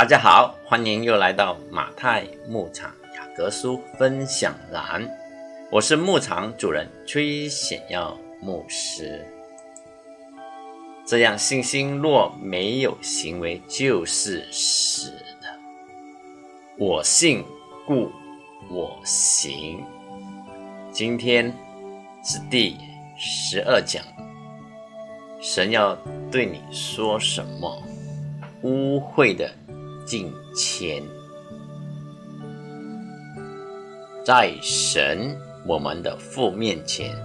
大家好，欢迎又来到马太牧场雅各书分享栏，我是牧场主人崔显耀牧师。这样信心若没有行为，就是死的。我信，故我行。今天是第十二讲，神要对你说什么？污秽的敬虔，在神我们的父面前，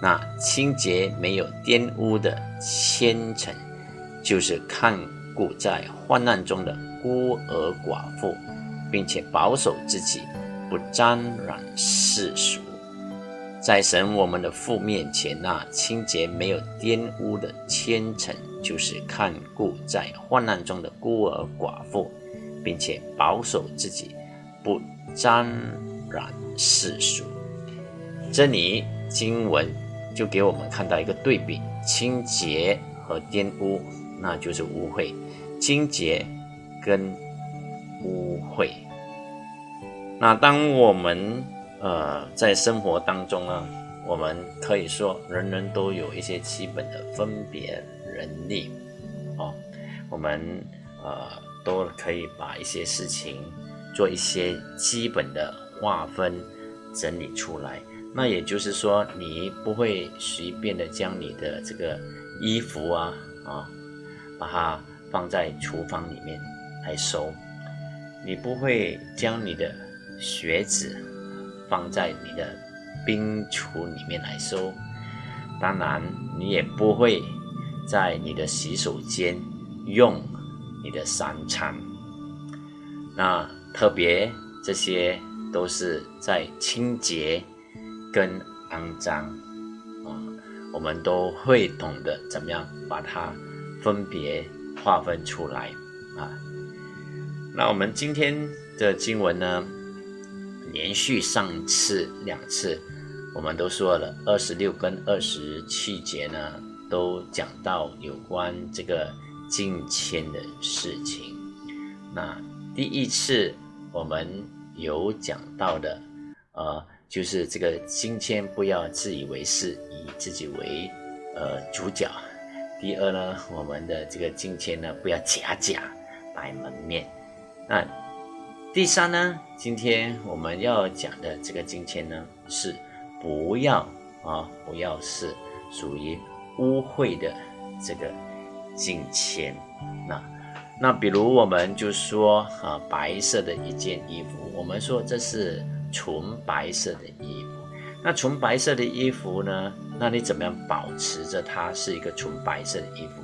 那清洁没有玷污的虔诚，就是看顾在患难中的孤儿寡妇，并且保守自己不沾染世俗。在神我们的父面前，那清洁没有玷污的虔诚，就是看顾在患难中的孤儿寡妇，并且保守自己不沾染世俗。这里经文就给我们看到一个对比：清洁和玷污，那就是污秽；清洁跟污秽。那当我们呃，在生活当中呢，我们可以说人人都有一些基本的分别能力，哦，我们呃都可以把一些事情做一些基本的划分整理出来。那也就是说，你不会随便的将你的这个衣服啊啊，把它放在厨房里面来收，你不会将你的鞋子。放在你的冰橱里面来收，当然你也不会在你的洗手间用你的三餐。那特别这些都是在清洁跟肮脏啊，我们都会懂得怎么样把它分别划分出来啊。那我们今天的经文呢？连续上次两次，我们都说了二十六跟二十七节呢，都讲到有关这个敬谦的事情。那第一次我们有讲到的，呃，就是这个敬谦不要自以为是，以自己为呃主角。第二呢，我们的这个敬谦呢，不要假假摆门面。那第三呢，今天我们要讲的这个金钱呢，是不要啊，不要是属于污秽的这个金钱。那那比如我们就说啊，白色的一件衣服，我们说这是纯白色的衣服。那纯白色的衣服呢，那你怎么样保持着它是一个纯白色的衣服？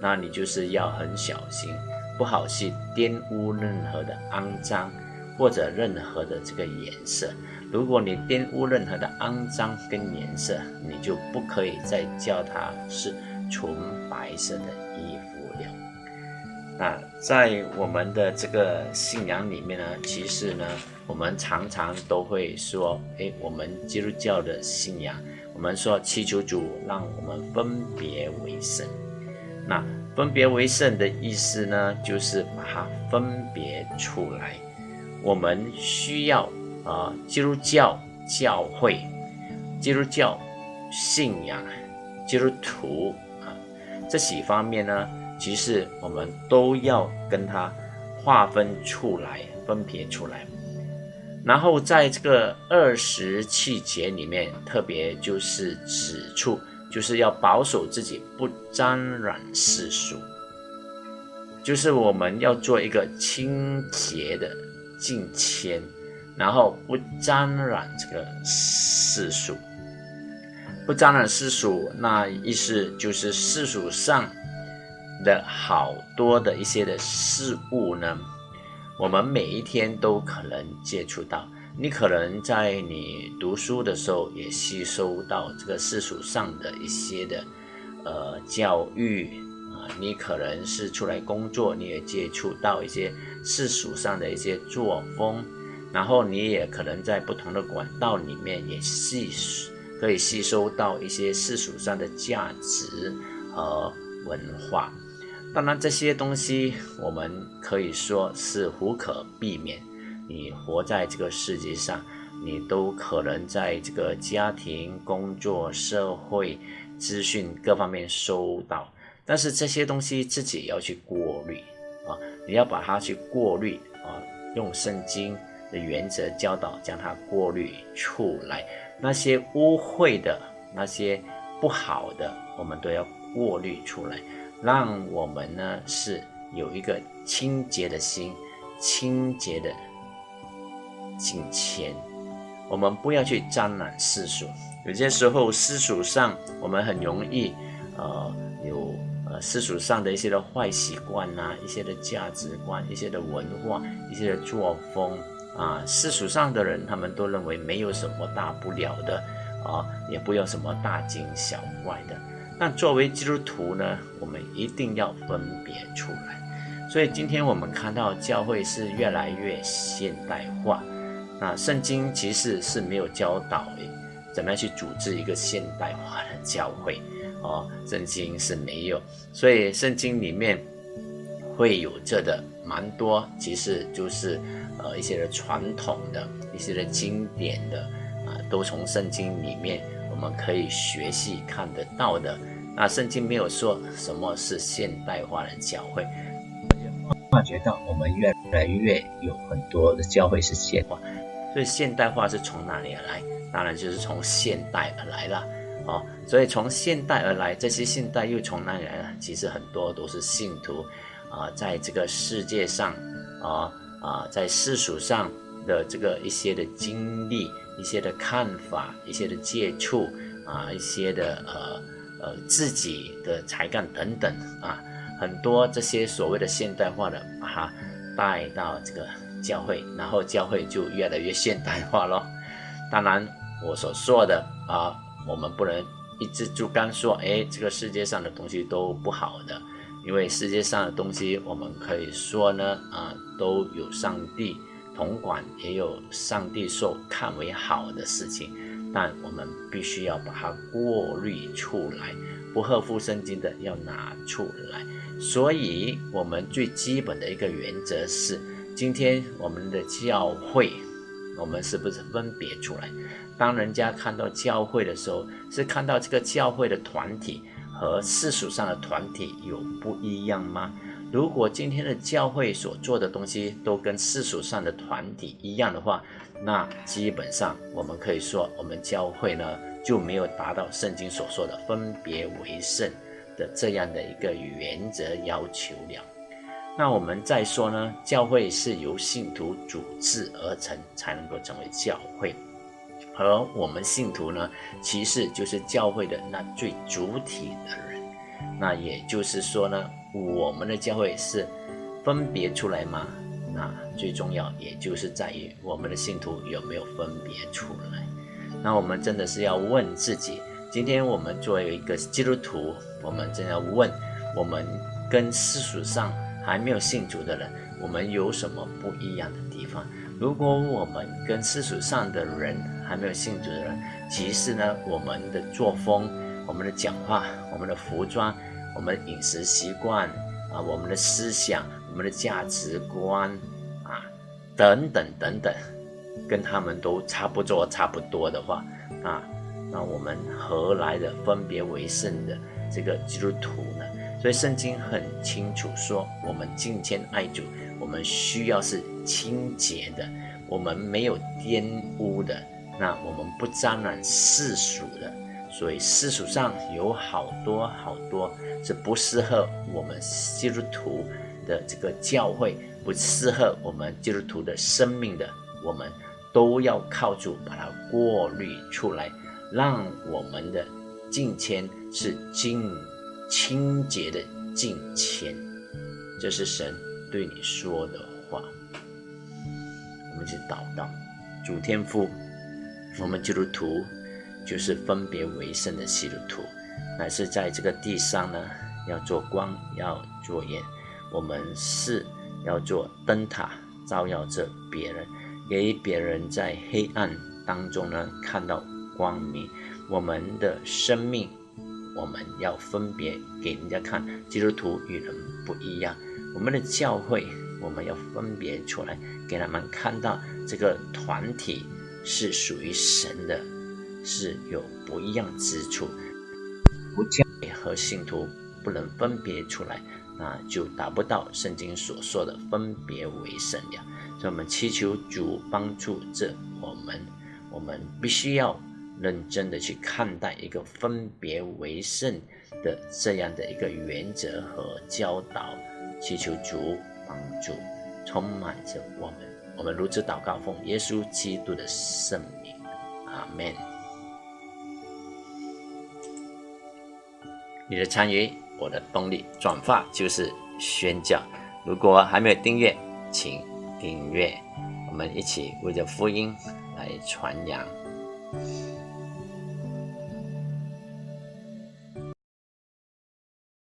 那你就是要很小心。不好去玷污任何的肮脏，或者任何的这个颜色。如果你玷污任何的肮脏跟颜色，你就不可以再叫它是纯白色的衣服了。那在我们的这个信仰里面呢，其实呢，我们常常都会说，哎，我们基督教的信仰，我们说祈求主让我们分别为圣。那分别为圣的意思呢，就是把它分别出来。我们需要啊，基督教教会、基督教信仰、基督徒这几方面呢，其实我们都要跟它划分出来、分别出来。然后在这个二十气节里面，特别就是指出。就是要保守自己不沾染世俗，就是我们要做一个清洁的敬谦，然后不沾染这个世俗，不沾染世俗，那意思就是世俗上的好多的一些的事物呢，我们每一天都可能接触到。你可能在你读书的时候也吸收到这个世俗上的一些的呃教育啊，你可能是出来工作，你也接触到一些世俗上的一些作风，然后你也可能在不同的管道里面也吸可以吸收到一些世俗上的价值和文化。当然，这些东西我们可以说是无可避免。你活在这个世界上，你都可能在这个家庭、工作、社会、资讯各方面收到。但是这些东西自己要去过滤啊，你要把它去过滤啊，用圣经的原则教导，将它过滤出来。那些污秽的、那些不好的，我们都要过滤出来，让我们呢是有一个清洁的心、清洁的敬虔。我们不要去沾染世俗。有些时候世俗上，我们很容易呃有呃世俗上的一些的坏习惯呐，一些的价值观、一些的文化、一些的作风。啊，世俗上的人，他们都认为没有什么大不了的，啊，也不要什么大惊小怪的。但作为基督徒呢，我们一定要分别出来。所以今天我们看到教会是越来越现代化，那圣经其实是没有教导怎么样去组织一个现代化的教会，哦，圣经是没有。所以圣经里面会有这的蛮多，其实就是。呃，一些的传统的、一些的经典的啊，都从圣经里面我们可以学习看得到的。那圣经没有说什么是现代化的教会，发觉到我们越来越有很多的教会是现代化，所以现代化是从哪里而来？当然就是从现代而来了。哦，所以从现代而来，这些现代又从哪里来呢？其实很多都是信徒啊，在这个世界上啊。啊，在世俗上的这个一些的经历、一些的看法、一些的接触啊，一些的呃呃自己的才干等等啊，很多这些所谓的现代化的，把它带到这个教会，然后教会就越来越现代化咯。当然，我所说的啊，我们不能一直就干说，哎，这个世界上的东西都不好的。因为世界上的东西，我们可以说呢，啊，都有上帝统管，也有上帝所看为好的事情，但我们必须要把它过滤出来，不合乎圣经的要拿出来。所以，我们最基本的一个原则是，今天我们的教会，我们是不是分别出来？当人家看到教会的时候，是看到这个教会的团体。和世俗上的团体有不一样吗？如果今天的教会所做的东西都跟世俗上的团体一样的话，那基本上我们可以说，我们教会呢就没有达到圣经所说的分别为圣的这样的一个原则要求了。那我们再说呢，教会是由信徒组织而成，才能够成为教会。而我们信徒呢，其实就是教会的那最主体的人。那也就是说呢，我们的教会是分别出来吗？那最重要也就是在于我们的信徒有没有分别出来。那我们真的是要问自己：今天我们作为一个基督徒，我们真要问，我们跟世俗上还没有信主的人，我们有什么不一样的地方？如果我们跟世俗上的人还没有信主的人，其实呢，我们的作风、我们的讲话、我们的服装、我们的饮食习惯啊、我们的思想、我们的价值观啊，等等等等，跟他们都差不多、差不多的话啊，那我们何来的分别为圣的这个基督徒呢？所以圣经很清楚说，我们敬虔爱主。我们需要是清洁的，我们没有玷污的，那我们不沾染世俗的，所以世俗上有好多好多是不适合我们基督徒的这个教会，不适合我们基督徒的生命的，我们都要靠主把它过滤出来，让我们的敬虔是敬清洁的敬虔，这是神。对你说的话，我们去祷告。主天父，我们基督徒就是分别为圣的基督徒，乃是在这个地上呢，要做光，要做盐。我们是要做灯塔，照耀着别人，给别人在黑暗当中呢看到光明。我们的生命我们要分别给人家看，基督徒与人不一样。我们的教会，我们要分别出来，给他们看到这个团体是属于神的，是有不一样之处。不教和信徒不能分别出来，那就达不到圣经所说的分别为圣了。所以，我们祈求主帮助这我们，我们必须要认真的去看待一个分别为圣的这样的一个原则和教导。祈求主帮助，充满着我们。我们如此祷告，奉耶稣基督的圣名，阿门。你的参与，我的动力。转发就是宣教。如果还没有订阅，请订阅。我们一起为着福音来传扬。